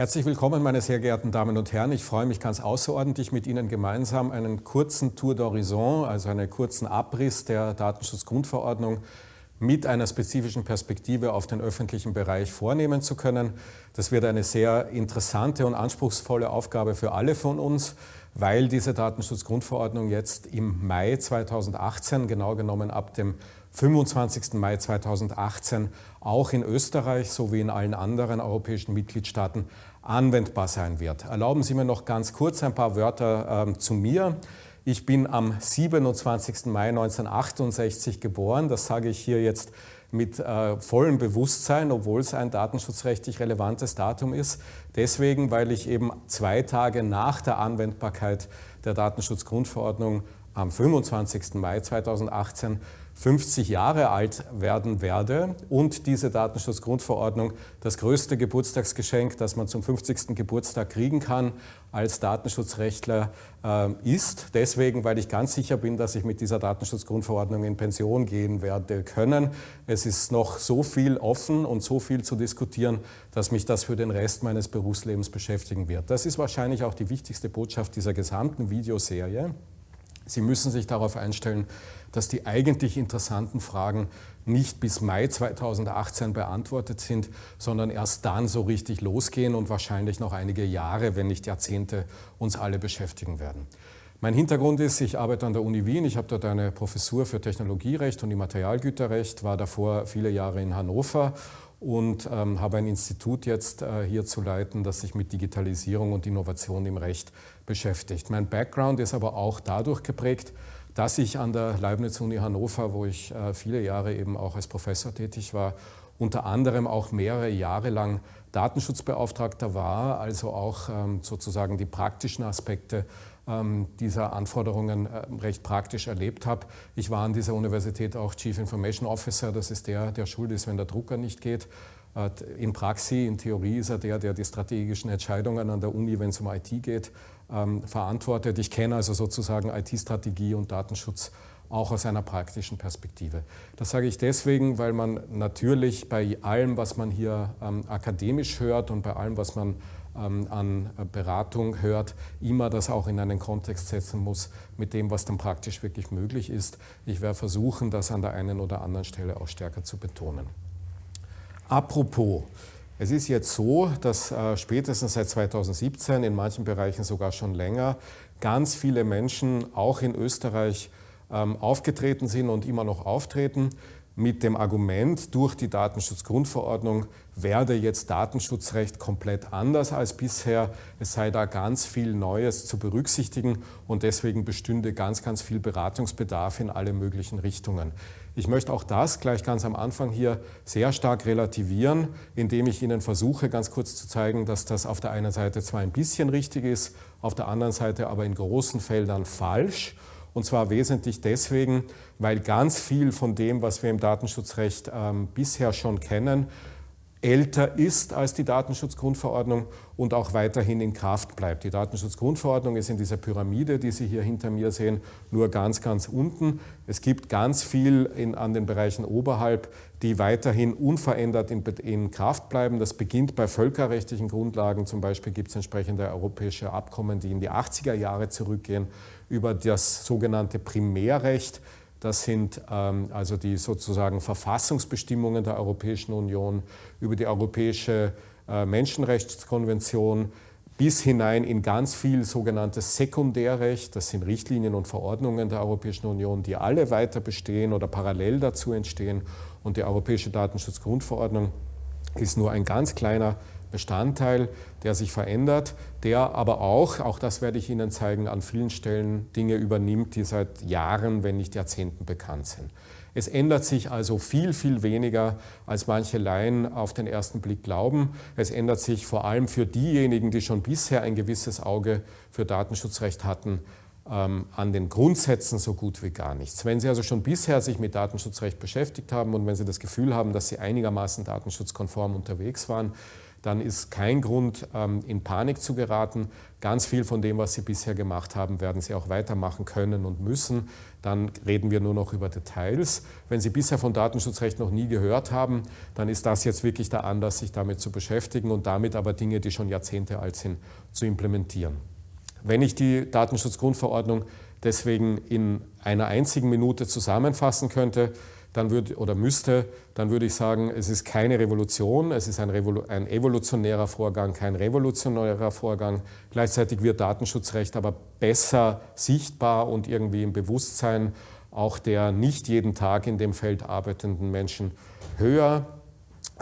Herzlich willkommen, meine sehr geehrten Damen und Herren. Ich freue mich ganz außerordentlich, mit Ihnen gemeinsam einen kurzen Tour d'Horizon, also einen kurzen Abriss der Datenschutzgrundverordnung mit einer spezifischen Perspektive auf den öffentlichen Bereich vornehmen zu können. Das wird eine sehr interessante und anspruchsvolle Aufgabe für alle von uns, weil diese Datenschutzgrundverordnung jetzt im Mai 2018, genau genommen ab dem 25. Mai 2018, auch in Österreich sowie in allen anderen europäischen Mitgliedstaaten anwendbar sein wird. Erlauben Sie mir noch ganz kurz ein paar Wörter äh, zu mir. Ich bin am 27. Mai 1968 geboren. Das sage ich hier jetzt mit äh, vollem Bewusstsein, obwohl es ein datenschutzrechtlich relevantes Datum ist. Deswegen, weil ich eben zwei Tage nach der Anwendbarkeit der Datenschutzgrundverordnung am 25. Mai 2018 50 Jahre alt werden werde und diese Datenschutzgrundverordnung das größte Geburtstagsgeschenk, das man zum 50. Geburtstag kriegen kann als Datenschutzrechtler äh, ist. Deswegen, weil ich ganz sicher bin, dass ich mit dieser Datenschutzgrundverordnung in Pension gehen werde können. Es ist noch so viel offen und so viel zu diskutieren, dass mich das für den Rest meines Berufslebens beschäftigen wird. Das ist wahrscheinlich auch die wichtigste Botschaft dieser gesamten Videoserie. Sie müssen sich darauf einstellen, dass die eigentlich interessanten Fragen nicht bis Mai 2018 beantwortet sind, sondern erst dann so richtig losgehen und wahrscheinlich noch einige Jahre, wenn nicht Jahrzehnte, uns alle beschäftigen werden. Mein Hintergrund ist, ich arbeite an der Uni Wien, ich habe dort eine Professur für Technologierecht und Immaterialgüterrecht, war davor viele Jahre in Hannover und ähm, habe ein Institut jetzt äh, hier zu leiten, das sich mit Digitalisierung und Innovation im Recht beschäftigt. Mein Background ist aber auch dadurch geprägt, dass ich an der Leibniz-Uni Hannover, wo ich äh, viele Jahre eben auch als Professor tätig war, unter anderem auch mehrere Jahre lang Datenschutzbeauftragter war, also auch ähm, sozusagen die praktischen Aspekte dieser Anforderungen äh, recht praktisch erlebt habe. Ich war an dieser Universität auch Chief Information Officer, das ist der, der schuld ist, wenn der Drucker nicht geht. Äh, in Praxis, in Theorie ist er der, der die strategischen Entscheidungen an der Uni, wenn es um IT geht, ähm, verantwortet. Ich kenne also sozusagen IT-Strategie und Datenschutz auch aus einer praktischen Perspektive. Das sage ich deswegen, weil man natürlich bei allem, was man hier ähm, akademisch hört und bei allem, was man ähm, an Beratung hört, immer das auch in einen Kontext setzen muss mit dem, was dann praktisch wirklich möglich ist. Ich werde versuchen, das an der einen oder anderen Stelle auch stärker zu betonen. Apropos, es ist jetzt so, dass äh, spätestens seit 2017, in manchen Bereichen sogar schon länger, ganz viele Menschen auch in Österreich ähm, aufgetreten sind und immer noch auftreten mit dem Argument, durch die Datenschutzgrundverordnung werde jetzt Datenschutzrecht komplett anders als bisher. Es sei da ganz viel Neues zu berücksichtigen und deswegen bestünde ganz, ganz viel Beratungsbedarf in alle möglichen Richtungen. Ich möchte auch das gleich ganz am Anfang hier sehr stark relativieren, indem ich Ihnen versuche, ganz kurz zu zeigen, dass das auf der einen Seite zwar ein bisschen richtig ist, auf der anderen Seite aber in großen Feldern falsch. Und zwar wesentlich deswegen, weil ganz viel von dem, was wir im Datenschutzrecht ähm, bisher schon kennen, älter ist als die Datenschutzgrundverordnung und auch weiterhin in Kraft bleibt. Die Datenschutzgrundverordnung ist in dieser Pyramide, die Sie hier hinter mir sehen, nur ganz, ganz unten. Es gibt ganz viel in, an den Bereichen oberhalb, die weiterhin unverändert in, in Kraft bleiben. Das beginnt bei völkerrechtlichen Grundlagen. Zum Beispiel gibt es entsprechende europäische Abkommen, die in die 80er Jahre zurückgehen, über das sogenannte Primärrecht das sind ähm, also die sozusagen Verfassungsbestimmungen der Europäischen Union über die Europäische äh, Menschenrechtskonvention bis hinein in ganz viel sogenanntes Sekundärrecht. Das sind Richtlinien und Verordnungen der Europäischen Union, die alle weiter bestehen oder parallel dazu entstehen. Und die Europäische Datenschutzgrundverordnung ist nur ein ganz kleiner Bestandteil, der sich verändert, der aber auch, auch das werde ich Ihnen zeigen, an vielen Stellen Dinge übernimmt, die seit Jahren, wenn nicht Jahrzehnten bekannt sind. Es ändert sich also viel, viel weniger, als manche Laien auf den ersten Blick glauben. Es ändert sich vor allem für diejenigen, die schon bisher ein gewisses Auge für Datenschutzrecht hatten, ähm, an den Grundsätzen so gut wie gar nichts. Wenn Sie also schon bisher sich mit Datenschutzrecht beschäftigt haben und wenn Sie das Gefühl haben, dass Sie einigermaßen datenschutzkonform unterwegs waren, dann ist kein Grund, ähm, in Panik zu geraten. Ganz viel von dem, was Sie bisher gemacht haben, werden Sie auch weitermachen können und müssen. Dann reden wir nur noch über Details. Wenn Sie bisher von Datenschutzrecht noch nie gehört haben, dann ist das jetzt wirklich der Anlass, sich damit zu beschäftigen und damit aber Dinge, die schon Jahrzehnte alt sind, zu implementieren. Wenn ich die Datenschutzgrundverordnung deswegen in einer einzigen Minute zusammenfassen könnte, dann würde, oder müsste, dann würde ich sagen, es ist keine Revolution, es ist ein, Revolu ein evolutionärer Vorgang, kein revolutionärer Vorgang. Gleichzeitig wird Datenschutzrecht aber besser sichtbar und irgendwie im Bewusstsein auch der nicht jeden Tag in dem Feld arbeitenden Menschen höher.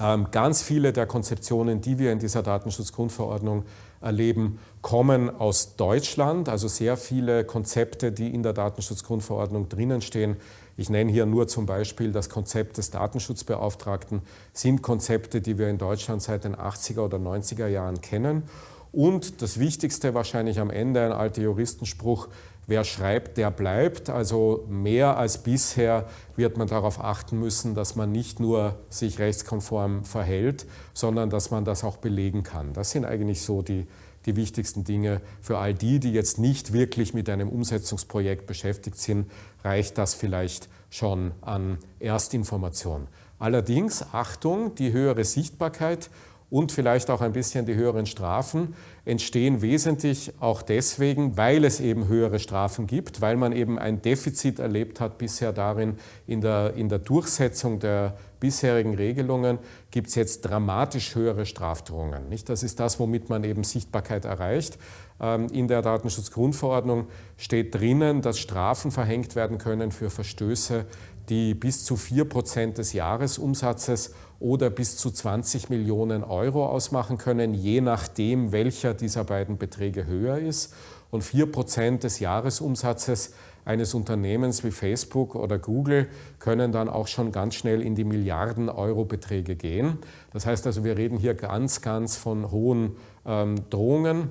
Ähm, ganz viele der Konzeptionen, die wir in dieser Datenschutzgrundverordnung erleben, kommen aus Deutschland. Also sehr viele Konzepte, die in der Datenschutzgrundverordnung drinnen stehen. Ich nenne hier nur zum Beispiel das Konzept des Datenschutzbeauftragten, sind Konzepte, die wir in Deutschland seit den 80er oder 90er Jahren kennen. Und das Wichtigste wahrscheinlich am Ende, ein alter Juristenspruch, wer schreibt, der bleibt. Also mehr als bisher wird man darauf achten müssen, dass man nicht nur sich rechtskonform verhält, sondern dass man das auch belegen kann. Das sind eigentlich so die, die wichtigsten Dinge. Für all die, die jetzt nicht wirklich mit einem Umsetzungsprojekt beschäftigt sind, reicht das vielleicht schon an Erstinformation. Allerdings, Achtung, die höhere Sichtbarkeit und vielleicht auch ein bisschen die höheren Strafen entstehen wesentlich auch deswegen, weil es eben höhere Strafen gibt, weil man eben ein Defizit erlebt hat bisher darin, in der, in der Durchsetzung der bisherigen Regelungen gibt es jetzt dramatisch höhere Strafdrohungen. Nicht? Das ist das, womit man eben Sichtbarkeit erreicht. Ähm, in der Datenschutzgrundverordnung steht drinnen, dass Strafen verhängt werden können für Verstöße, die bis zu 4 Prozent des Jahresumsatzes oder bis zu 20 Millionen Euro ausmachen können, je nachdem, welcher dieser beiden Beträge höher ist. Und 4 Prozent des Jahresumsatzes eines Unternehmens wie Facebook oder Google können dann auch schon ganz schnell in die Milliarden Euro Beträge gehen. Das heißt also, wir reden hier ganz, ganz von hohen ähm, Drohungen.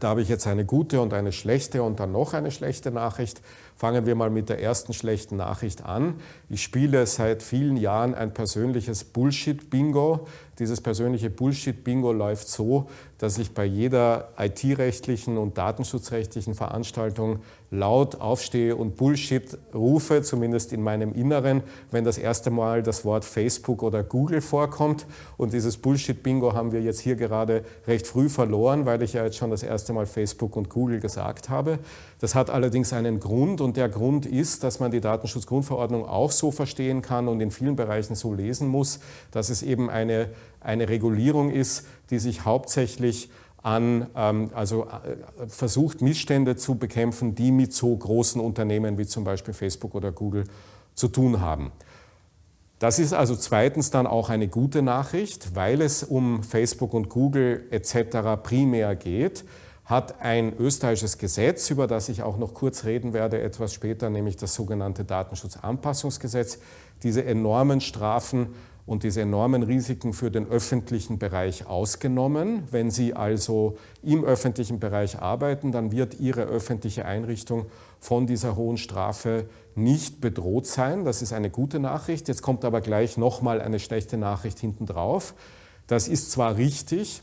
Da habe ich jetzt eine gute und eine schlechte und dann noch eine schlechte Nachricht. Fangen wir mal mit der ersten schlechten Nachricht an. Ich spiele seit vielen Jahren ein persönliches Bullshit-Bingo. Dieses persönliche Bullshit-Bingo läuft so, dass ich bei jeder IT-rechtlichen und datenschutzrechtlichen Veranstaltung laut aufstehe und Bullshit rufe, zumindest in meinem Inneren, wenn das erste Mal das Wort Facebook oder Google vorkommt. Und dieses Bullshit-Bingo haben wir jetzt hier gerade recht früh verloren, weil ich ja jetzt schon das erste Mal Facebook und Google gesagt habe. Das hat allerdings einen Grund und der Grund ist, dass man die Datenschutzgrundverordnung auch so verstehen kann und in vielen Bereichen so lesen muss, dass es eben eine, eine Regulierung ist, die sich hauptsächlich an, ähm, also äh, versucht Missstände zu bekämpfen, die mit so großen Unternehmen wie zum Beispiel Facebook oder Google zu tun haben. Das ist also zweitens dann auch eine gute Nachricht, weil es um Facebook und Google etc. primär geht hat ein österreichisches Gesetz, über das ich auch noch kurz reden werde etwas später, nämlich das sogenannte Datenschutzanpassungsgesetz, diese enormen Strafen und diese enormen Risiken für den öffentlichen Bereich ausgenommen. Wenn Sie also im öffentlichen Bereich arbeiten, dann wird Ihre öffentliche Einrichtung von dieser hohen Strafe nicht bedroht sein. Das ist eine gute Nachricht. Jetzt kommt aber gleich nochmal eine schlechte Nachricht hinten drauf. Das ist zwar richtig,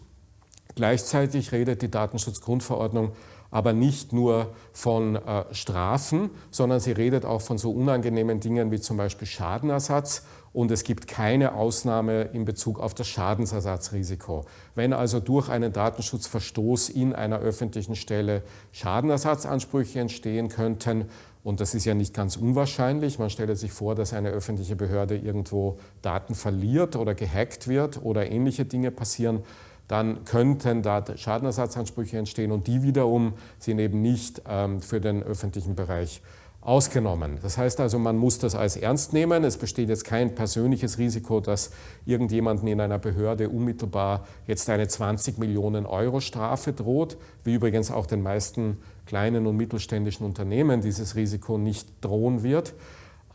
Gleichzeitig redet die Datenschutzgrundverordnung aber nicht nur von äh, Strafen, sondern sie redet auch von so unangenehmen Dingen wie zum Beispiel Schadenersatz und es gibt keine Ausnahme in Bezug auf das Schadensersatzrisiko. Wenn also durch einen Datenschutzverstoß in einer öffentlichen Stelle Schadenersatzansprüche entstehen könnten, und das ist ja nicht ganz unwahrscheinlich, man stelle sich vor, dass eine öffentliche Behörde irgendwo Daten verliert oder gehackt wird oder ähnliche Dinge passieren, dann könnten da Schadenersatzansprüche entstehen und die wiederum sind eben nicht ähm, für den öffentlichen Bereich ausgenommen. Das heißt also, man muss das als ernst nehmen. Es besteht jetzt kein persönliches Risiko, dass irgendjemanden in einer Behörde unmittelbar jetzt eine 20 Millionen Euro Strafe droht, wie übrigens auch den meisten kleinen und mittelständischen Unternehmen dieses Risiko nicht drohen wird.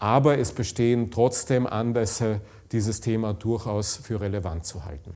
Aber es bestehen trotzdem Anlässe, dieses Thema durchaus für relevant zu halten.